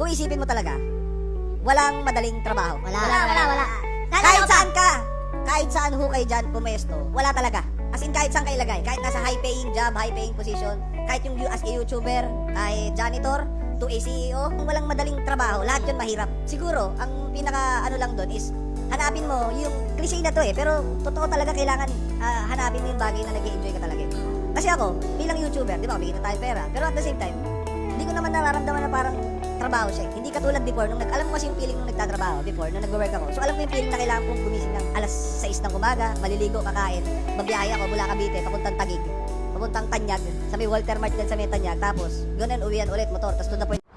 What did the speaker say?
kung isipin mo talaga, walang madaling trabaho. Wala, wala, wala. wala. Lalo Kahit saan ka, kahit saan hukay dyan pumesto, wala talaga. As in, kahit saan ka ilagay. Kahit nasa high-paying job, high-paying position, kahit yung as a YouTuber, ay janitor, to a CEO, kung walang madaling trabaho, lahat yun mahirap. Siguro, ang pinaka ano lang doon is, hanapin mo, yung cliche na to eh, pero totoo talaga kailangan ah, hanapin mo yung bagay na nag enjoy ka talaga. eh. Kasi ako, bilang YouTuber, di ba, kumikita tayo pera, pero at the same time, hindi ko naman nararamdaman na parang trabaho siya. Hindi katulad before, nung nag, alam mo kasi yung feeling nung nagtatrabaho before, nung nag-work ako. So alam ko yung feeling na kailangan kong gumising ng alas 6 ng umaga, maliligo, kakain, mabiyahe ako mula Cavite, papuntang Tagig, papuntang Tanyag, sa may Walter Mart din sa may Tanyag, tapos, ganun, uwian ulit, motor, tapos to the point